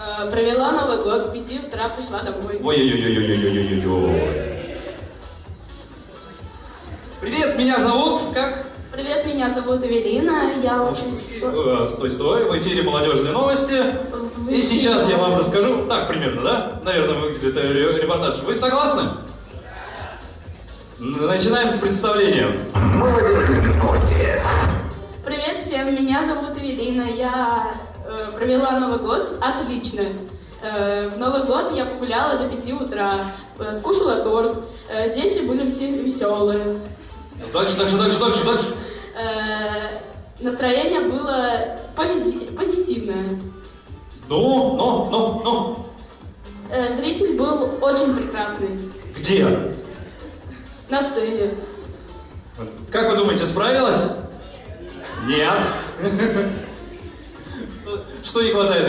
Э, провела Новый год, в 5 утра пришла домой. Ой-ой-ой-ой-ой-ой-ой-ой. Привет, меня зовут как? Привет, меня зовут Эвелина, я учусь... Стой, стой, в эфире молодежные новости. Вы... И сейчас я вам расскажу, так примерно, да? Наверное, выглядит репортаж. Вы согласны? Начинаем с представления. Молодежные новости. Привет всем, меня зовут Эвелина, я провела Новый год отлично. Э, в Новый год я погуляла до 5 утра, э, скушала торт, э, дети были все веселые. Дальше, дальше, дальше, дальше, дальше. Э, настроение было пози- позитивное. Ну, ну, ну, ну. Э, зритель был очень прекрасный Где? на сцене. Как вы думаете, справилась? Нет. Что не хватает